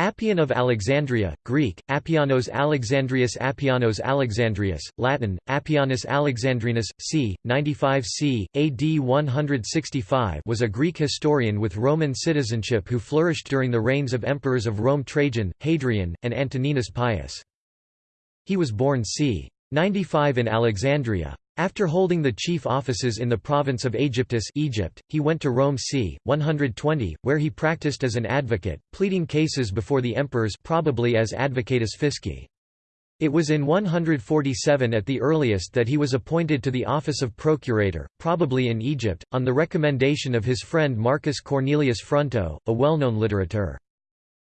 Appian of Alexandria, Greek, Appianos Alexandrius Appianos Alexandrius, Latin, Appianus Alexandrinus, c. 95 c. AD 165 was a Greek historian with Roman citizenship who flourished during the reigns of emperors of Rome Trajan, Hadrian, and Antoninus Pius. He was born c. 95 in Alexandria. After holding the chief offices in the province of Aegyptus Egypt, he went to Rome c. 120, where he practiced as an advocate, pleading cases before the emperors probably as advocatus fisci. It was in 147 at the earliest that he was appointed to the office of procurator, probably in Egypt, on the recommendation of his friend Marcus Cornelius Fronto, a well-known litterateur.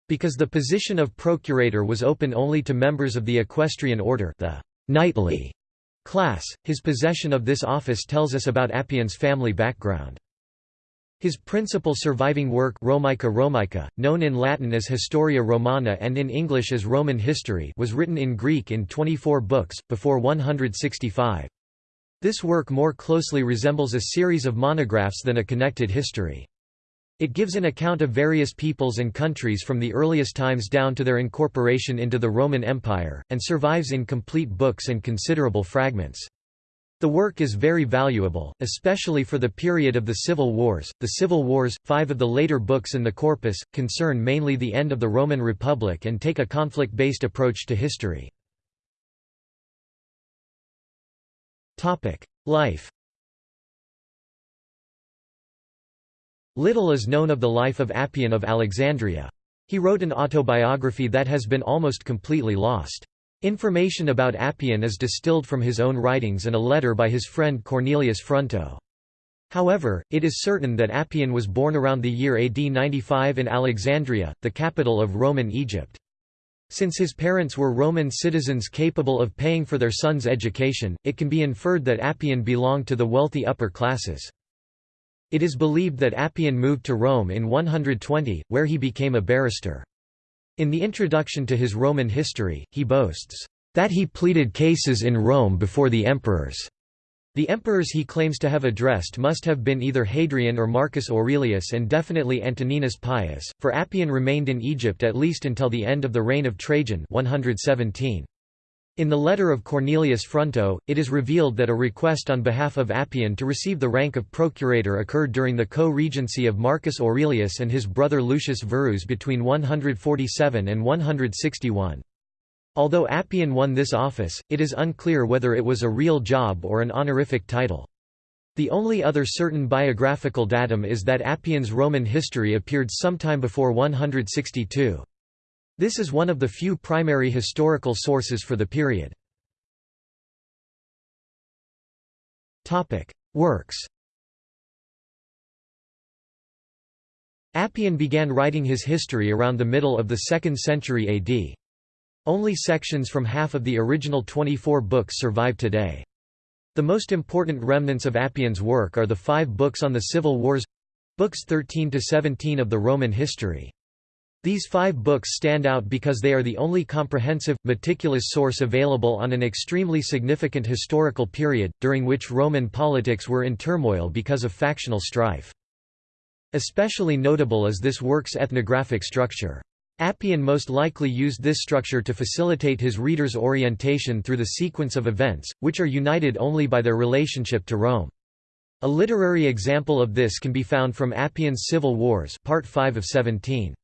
Because the position of procurator was open only to members of the equestrian order the knightly class. His possession of this office tells us about Appian's family background. His principal surviving work Romica Romica, known in Latin as Historia Romana and in English as Roman History was written in Greek in 24 books, before 165. This work more closely resembles a series of monographs than a connected history. It gives an account of various peoples and countries from the earliest times down to their incorporation into the Roman Empire, and survives in complete books and considerable fragments. The work is very valuable, especially for the period of the Civil Wars. The Civil Wars, five of the later books in the corpus, concern mainly the end of the Roman Republic and take a conflict-based approach to history. Life Little is known of the life of Appian of Alexandria. He wrote an autobiography that has been almost completely lost. Information about Appian is distilled from his own writings and a letter by his friend Cornelius Fronto. However, it is certain that Appian was born around the year AD 95 in Alexandria, the capital of Roman Egypt. Since his parents were Roman citizens capable of paying for their son's education, it can be inferred that Appian belonged to the wealthy upper classes. It is believed that Appian moved to Rome in 120, where he became a barrister. In the introduction to his Roman history, he boasts, "...that he pleaded cases in Rome before the emperors." The emperors he claims to have addressed must have been either Hadrian or Marcus Aurelius and definitely Antoninus Pius, for Appian remained in Egypt at least until the end of the reign of Trajan 117. In the letter of Cornelius Fronto, it is revealed that a request on behalf of Appian to receive the rank of procurator occurred during the co-regency of Marcus Aurelius and his brother Lucius Verus between 147 and 161. Although Appian won this office, it is unclear whether it was a real job or an honorific title. The only other certain biographical datum is that Appian's Roman history appeared sometime before 162. This is one of the few primary historical sources for the period. Works Appian began writing his history around the middle of the 2nd century AD. Only sections from half of the original 24 books survive today. The most important remnants of Appian's work are the five books on the civil wars—books 13 to 17 of the Roman history. These five books stand out because they are the only comprehensive, meticulous source available on an extremely significant historical period, during which Roman politics were in turmoil because of factional strife. Especially notable is this work's ethnographic structure. Appian most likely used this structure to facilitate his reader's orientation through the sequence of events, which are united only by their relationship to Rome. A literary example of this can be found from Appian's Civil Wars part 5 of 17.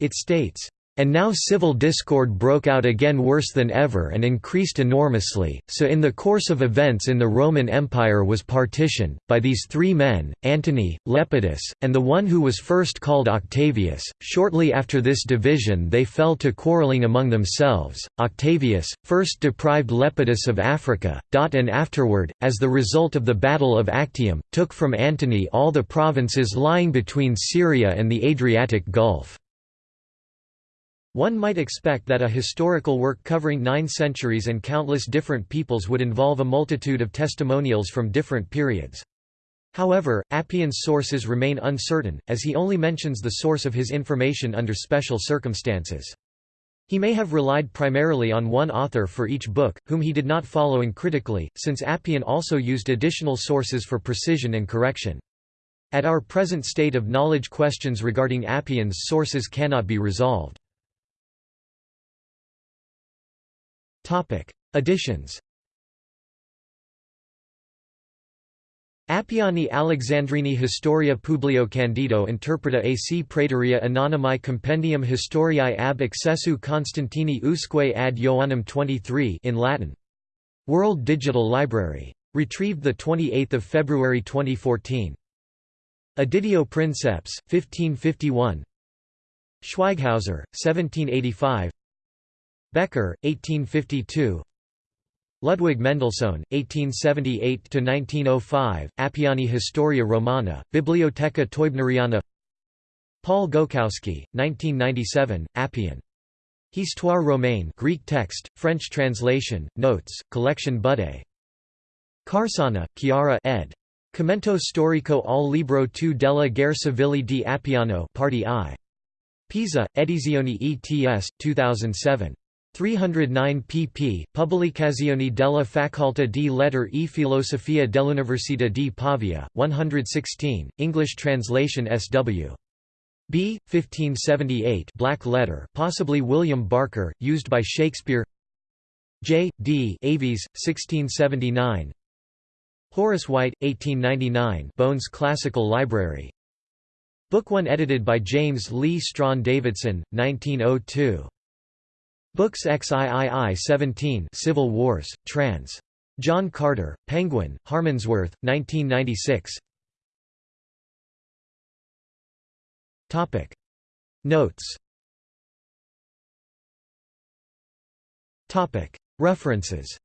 It states, and now civil discord broke out again worse than ever and increased enormously, so in the course of events in the Roman Empire was partitioned, by these three men, Antony, Lepidus, and the one who was first called Octavius. Shortly after this division they fell to quarreling among themselves. Octavius, first deprived Lepidus of Africa, and afterward, as the result of the Battle of Actium, took from Antony all the provinces lying between Syria and the Adriatic Gulf. One might expect that a historical work covering nine centuries and countless different peoples would involve a multitude of testimonials from different periods. However, Appian's sources remain uncertain, as he only mentions the source of his information under special circumstances. He may have relied primarily on one author for each book, whom he did not follow uncritically, since Appian also used additional sources for precision and correction. At our present state of knowledge questions regarding Appian's sources cannot be resolved. Additions Appiani Alexandrini Historia Publio Candido Interpreta ac Praetoria Anonymi Compendium Historiae ab accessu Constantini usque ad Ioannum 23 in Latin. World Digital Library. Retrieved 28 February 2014. Editio Princeps, 1551 Schweighauser, 1785 Bekker, 1852 Ludwig Mendelssohn, 1878–1905, Appiani Historia Romana, Bibliotheca Teubneriana Paul Goukowsky, 1997, Appian. Histoire romaine Greek text, French translation, notes, collection Budé. Carsana, Chiara ed. Commento storico al libro II della guerra civile di Appiano Party I. Pisa, Edizioni ETS, 2007. 309 pp. Pubblicazioni della Facoltà di Lettere e Filosofia dell'Università di Pavia, 116, English translation S.W. B. 1578 Black Letter possibly William Barker, used by Shakespeare J. D. Aves, 1679 Horace White, 1899 Bohn's Classical Library. Book 1 edited by James Leigh Strachan Davidson, 1902. Books XIII 17 Civil Wars, trans. John Carter, Penguin, Harmondsworth, 1996 Notes. References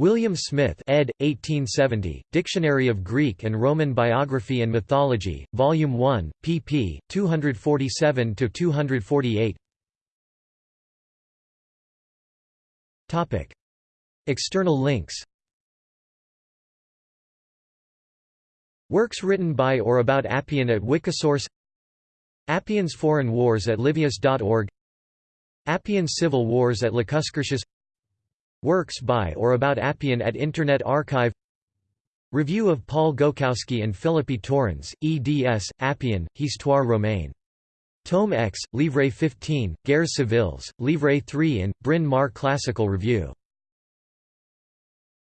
William Smith ed. 1870, Dictionary of Greek and Roman Biography and Mythology, Volume 1, pp. 247–248 External links Works written by or about Appian at Wikisource Appian's Foreign Wars at Livius.org Appian's Civil Wars at Lacuscurtius Works by or about Appian at Internet Archive Review of Paul Goukowsky and Philippe Torrens, eds. Appian, Histoire romaine. Tome X, Livre 15, Guerres civiles, Livre 3 and, Bryn Mawr Classical Review